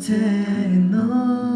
tell no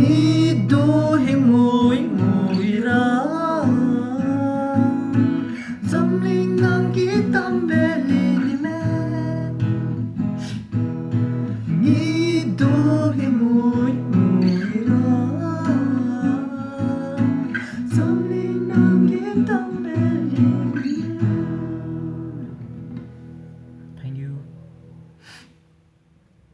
e do